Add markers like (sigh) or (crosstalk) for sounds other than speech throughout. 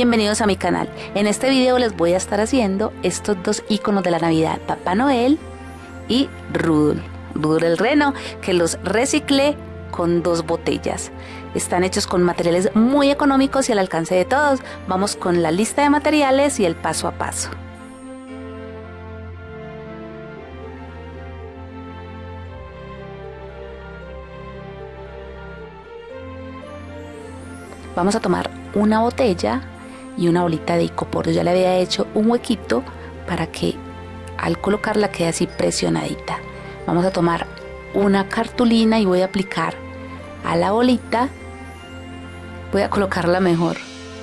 Bienvenidos a mi canal. En este video les voy a estar haciendo estos dos iconos de la Navidad, Papá Noel y Rudolf, Rudolf el Reno, que los reciclé con dos botellas. Están hechos con materiales muy económicos y al alcance de todos. Vamos con la lista de materiales y el paso a paso. Vamos a tomar una botella y una bolita de icopor. ya le había hecho un huequito para que al colocarla quede así presionadita. Vamos a tomar una cartulina y voy a aplicar a la bolita. Voy a colocarla mejor,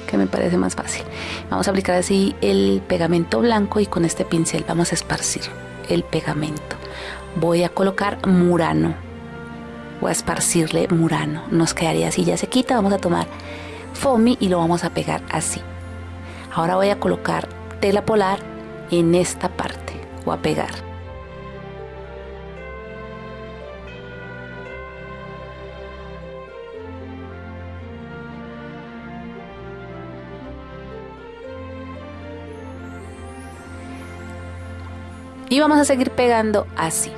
que me parece más fácil. Vamos a aplicar así el pegamento blanco y con este pincel vamos a esparcir el pegamento. Voy a colocar murano. Voy a esparcirle murano. Nos quedaría así, ya se quita. Vamos a tomar foamy y lo vamos a pegar así. Ahora voy a colocar tela polar en esta parte o a pegar. Y vamos a seguir pegando así.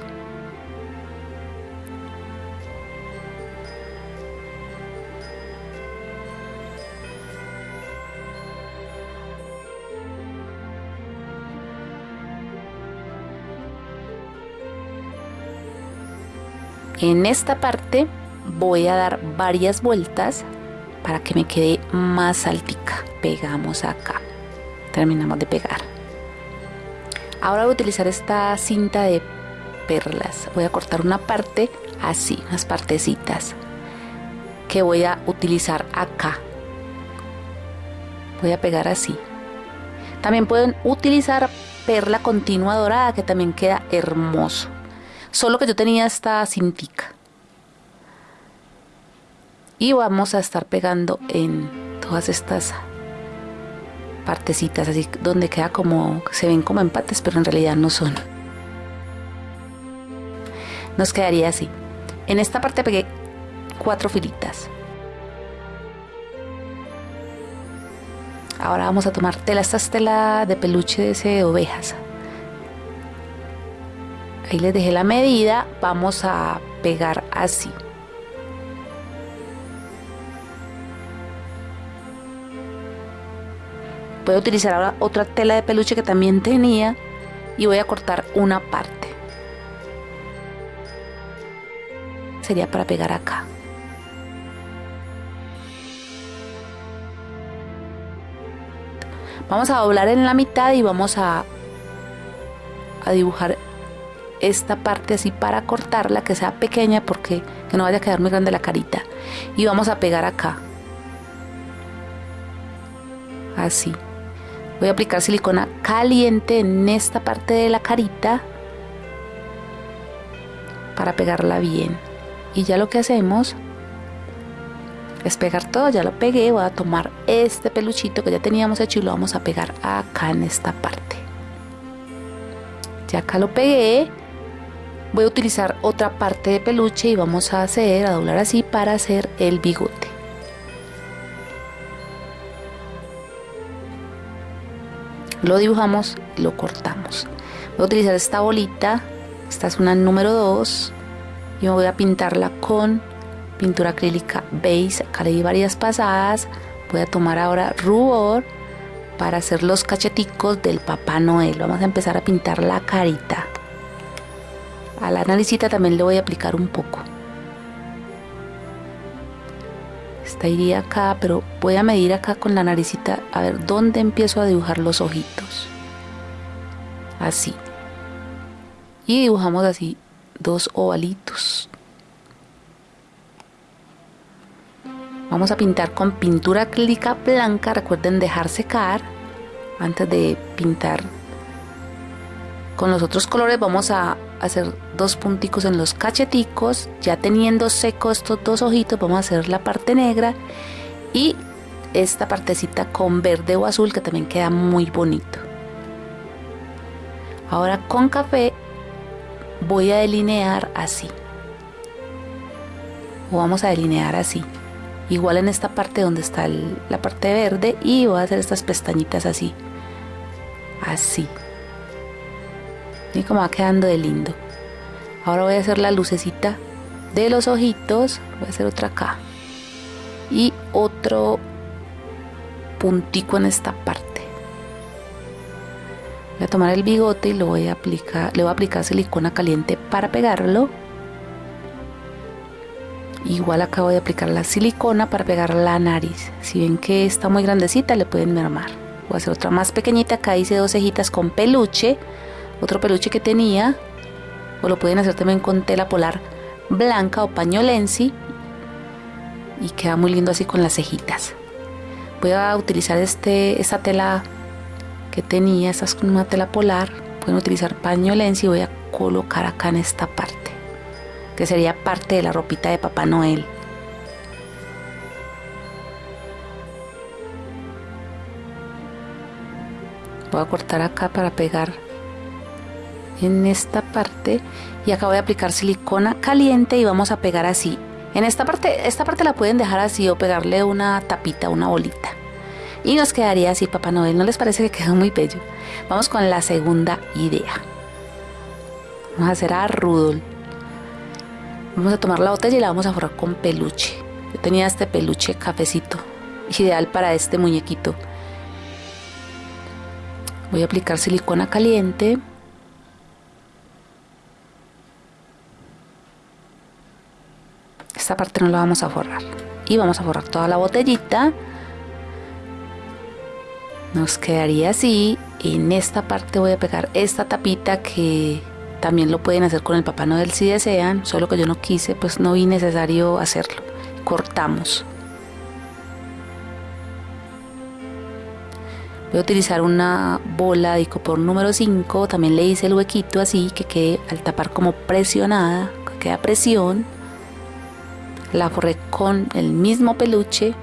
En esta parte voy a dar varias vueltas para que me quede más altica. Pegamos acá. Terminamos de pegar. Ahora voy a utilizar esta cinta de perlas. Voy a cortar una parte así, unas partecitas que voy a utilizar acá. Voy a pegar así. También pueden utilizar perla continua dorada que también queda hermoso. Solo que yo tenía esta cintica. Y vamos a estar pegando en todas estas partecitas, así donde queda como, se ven como empates, pero en realidad no son. Nos quedaría así. En esta parte pegué cuatro filitas. Ahora vamos a tomar tela, esta es tela de peluche de ovejas ahí les dejé la medida vamos a pegar así. Voy a utilizar ahora otra tela de peluche que también tenía y voy a cortar una parte. Sería para pegar acá. Vamos a doblar en la mitad y vamos a, a dibujar esta parte así para cortarla que sea pequeña porque que no vaya a quedar muy grande la carita. Y vamos a pegar acá. Así. Voy a aplicar silicona caliente en esta parte de la carita para pegarla bien. Y ya lo que hacemos es pegar todo, ya lo pegué, voy a tomar este peluchito que ya teníamos hecho y lo vamos a pegar acá en esta parte. Ya acá lo pegué voy a utilizar otra parte de peluche y vamos a hacer, a doblar así para hacer el bigote. Lo dibujamos lo cortamos. Voy a utilizar esta bolita, esta es una número 2 y voy a pintarla con pintura acrílica beige, acá le di varias pasadas. Voy a tomar ahora rubor para hacer los cacheticos del Papá Noel. Vamos a empezar a pintar la carita. A la naricita también le voy a aplicar un poco. Esta iría acá, pero voy a medir acá con la naricita a ver dónde empiezo a dibujar los ojitos. Así. Y dibujamos así dos ovalitos. Vamos a pintar con pintura acrílica blanca. Recuerden dejar secar antes de pintar con los otros colores. Vamos a hacer dos punticos en los cacheticos ya teniendo secos estos dos ojitos vamos a hacer la parte negra y esta partecita con verde o azul que también queda muy bonito. Ahora con café voy a delinear así. O vamos a delinear así. Igual en esta parte donde está la parte verde y voy a hacer estas pestañitas así. Así y como va quedando de lindo. Ahora voy a hacer la lucecita de los ojitos. Voy a hacer otra acá. Y otro puntico en esta parte. Voy a tomar el bigote y lo voy a aplicar le voy a aplicar silicona caliente para pegarlo. Igual acá voy a aplicar la silicona para pegar la nariz. Si ven que está muy grandecita le pueden mermar. Voy a hacer otra más pequeñita. Acá hice dos cejitas con peluche otro peluche que tenía o lo pueden hacer también con tela polar blanca o pañolensi y queda muy lindo así con las cejitas. Voy a utilizar este, esta tela que tenía, esta es una tela polar pueden utilizar pañolensi y voy a colocar acá en esta parte que sería parte de la ropita de Papá Noel. Voy a cortar acá para pegar en esta parte y acá voy a aplicar silicona caliente y vamos a pegar así. En esta parte esta parte la pueden dejar así o pegarle una tapita una bolita. Y nos quedaría así Papá Noel. No les parece que quedó muy bello vamos con la segunda idea. Vamos a hacer a Rudolf vamos a tomar la botella y la vamos a forrar con peluche. Yo tenía este peluche cafecito ideal para este muñequito. Voy a aplicar silicona caliente esta parte no la vamos a forrar. Y vamos a forrar toda la botellita. Nos quedaría así. En esta parte voy a pegar esta tapita que también lo pueden hacer con el Papá Noel si desean solo que yo no quise pues no vi necesario hacerlo. Cortamos. Voy a utilizar una bola de icopor número 5 también le hice el huequito así que quede al tapar como presionada que queda presión la forré con el mismo peluche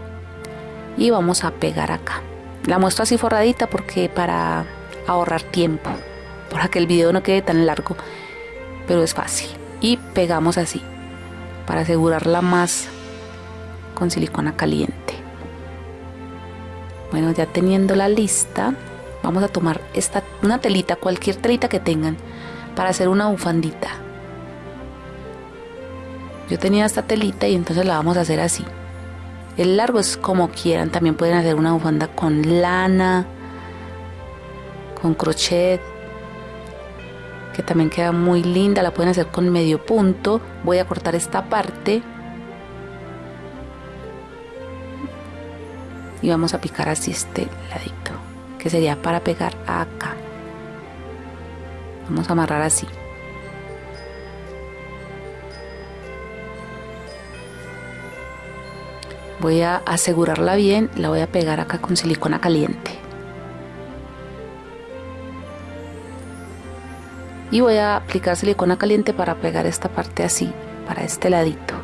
y vamos a pegar acá. La muestro así forradita porque para ahorrar tiempo para que el video no quede tan largo pero es fácil. Y pegamos así para asegurarla más con silicona caliente. Bueno ya teniendo la lista vamos a tomar esta una telita cualquier telita que tengan para hacer una bufandita yo tenía esta telita y entonces la vamos a hacer así. El largo es como quieran también pueden hacer una bufanda con lana con crochet que también queda muy linda la pueden hacer con medio punto. Voy a cortar esta parte y vamos a picar así este ladito que sería para pegar acá. Vamos a amarrar así voy a asegurarla bien la voy a pegar acá con silicona caliente. Y voy a aplicar silicona caliente para pegar esta parte así para este ladito.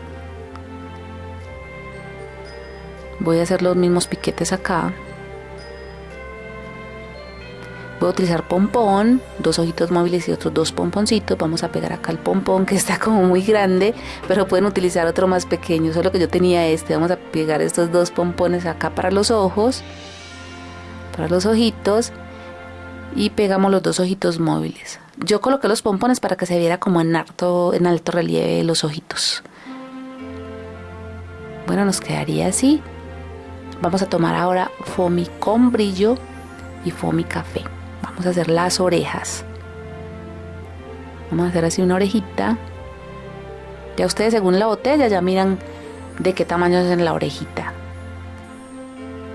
Voy a hacer los mismos piquetes acá voy a utilizar pompón dos ojitos móviles y otros dos pomponcitos. Vamos a pegar acá el pompón que está como muy grande pero pueden utilizar otro más pequeño solo que yo tenía este. Vamos a pegar estos dos pompones acá para los ojos para los ojitos y pegamos los dos ojitos móviles. Yo coloqué los pompones para que se viera como en alto, en alto relieve los ojitos. Bueno nos quedaría así. Vamos a tomar ahora foamy con brillo y foamy café. Vamos a hacer las orejas. Vamos a hacer así una orejita. Ya ustedes según la botella ya miran de qué tamaño es en la orejita.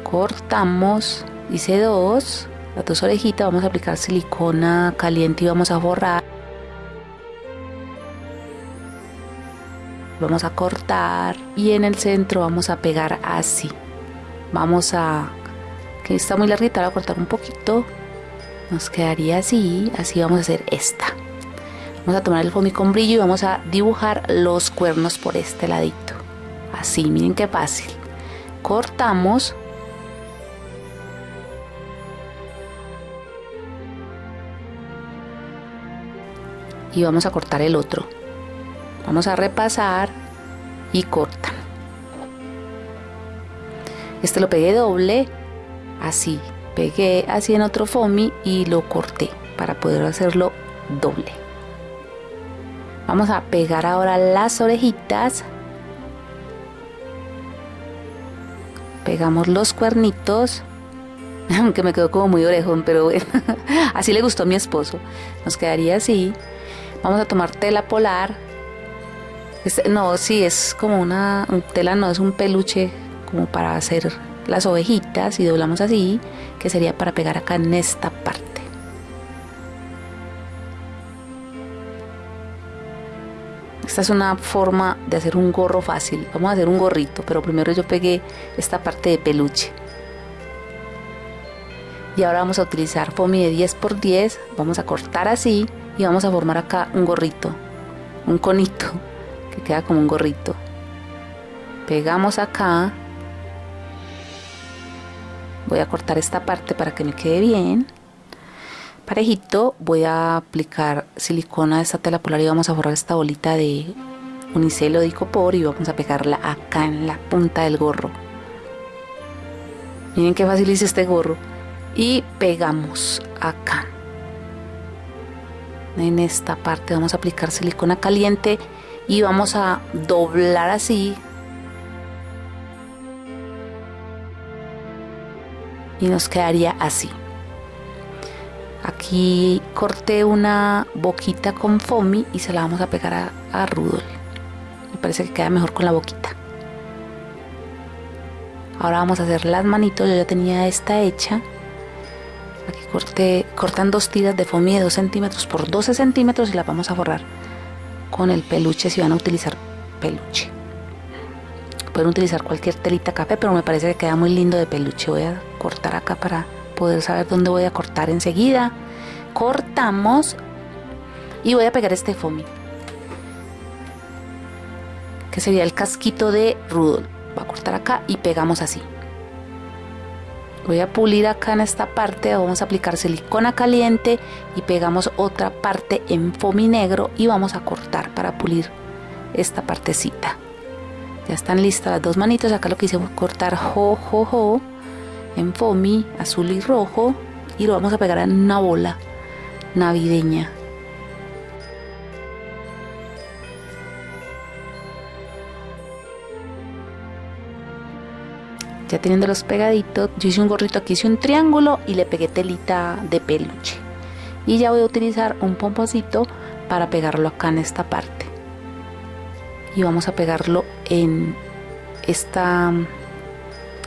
Cortamos, hice dos, las dos orejitas, vamos a aplicar silicona caliente y vamos a borrar. Vamos a cortar y en el centro vamos a pegar así vamos a que está muy larguita voy a cortar un poquito nos quedaría así así vamos a hacer esta. Vamos a tomar el foamy con brillo y vamos a dibujar los cuernos por este ladito. Así miren qué fácil. Cortamos. Y vamos a cortar el otro. Vamos a repasar y cortan. Este lo pegué doble, así. Pegué así en otro foamy y lo corté para poder hacerlo doble. Vamos a pegar ahora las orejitas. Pegamos los cuernitos. (laughs) Aunque me quedó como muy orejón, pero bueno. (laughs) así le gustó a mi esposo. Nos quedaría así. Vamos a tomar tela polar. Este, no, sí, es como una tela, no es un peluche como para hacer las ovejitas y doblamos así, que sería para pegar acá en esta parte. Esta es una forma de hacer un gorro fácil. Vamos a hacer un gorrito, pero primero yo pegué esta parte de peluche. Y ahora vamos a utilizar foamy de 10 x 10. Vamos a cortar así y vamos a formar acá un gorrito, un conito, que queda como un gorrito. Pegamos acá voy a cortar esta parte para que me quede bien. Parejito voy a aplicar silicona de esta tela polar y vamos a forrar esta bolita de unicelo de icopor y vamos a pegarla acá en la punta del gorro. Miren qué fácil hice este gorro. Y pegamos acá. En esta parte vamos a aplicar silicona caliente y vamos a doblar así y nos quedaría así. Aquí corté una boquita con foamy y se la vamos a pegar a, a. Me parece que queda mejor con la boquita. Ahora vamos a hacer las manitos, yo ya tenía esta hecha. Aquí corté, cortan dos tiras de foamy de 2 centímetros por 12 centímetros y las vamos a forrar con el peluche si van a utilizar peluche. Pueden utilizar cualquier telita café, pero me parece que queda muy lindo de peluche. Voy a cortar acá para poder saber dónde voy a cortar enseguida. Cortamos y voy a pegar este foamy. Que sería el casquito de Rudolf. Voy a cortar acá y pegamos así. Voy a pulir acá en esta parte, vamos a aplicar silicona caliente y pegamos otra parte en foamy negro y vamos a cortar para pulir esta partecita. Ya están listas las dos manitos. Acá lo que hice fue cortar jo, jo, jo en foamy azul y rojo y lo vamos a pegar en una bola navideña. Ya teniendo los pegaditos, yo hice un gorrito aquí, hice un triángulo y le pegué telita de peluche. Y ya voy a utilizar un pomponcito para pegarlo acá en esta parte y vamos a pegarlo en esta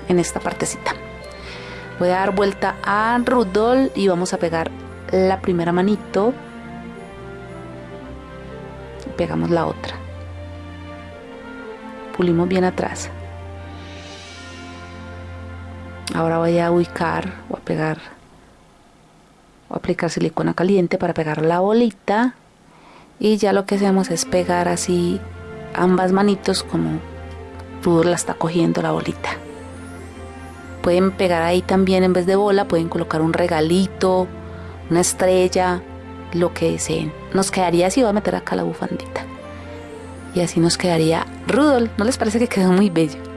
en esta partecita. Voy a dar vuelta a Rudolf y vamos a pegar la primera manito. Pegamos la otra. Pulimos bien atrás. Ahora voy a ubicar voy a pegar a aplicar silicona caliente para pegar la bolita. Y ya lo que hacemos es pegar así ambas manitos como Rudolf la está cogiendo la bolita. Pueden pegar ahí también en vez de bola, pueden colocar un regalito, una estrella, lo que deseen. Nos quedaría así, voy a meter acá la bufandita. Y así nos quedaría Rudolf. ¿No les parece que quedó muy bello?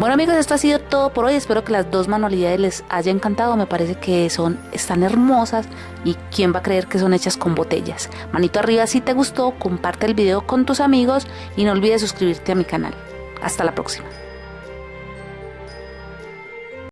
Bueno amigos, esto ha sido todo por hoy. Espero que las dos manualidades les haya encantado. Me parece que son, están hermosas y quién va a creer que son hechas con botellas. Manito arriba si te gustó, comparte el video con tus amigos y no olvides suscribirte a mi canal. Hasta la próxima.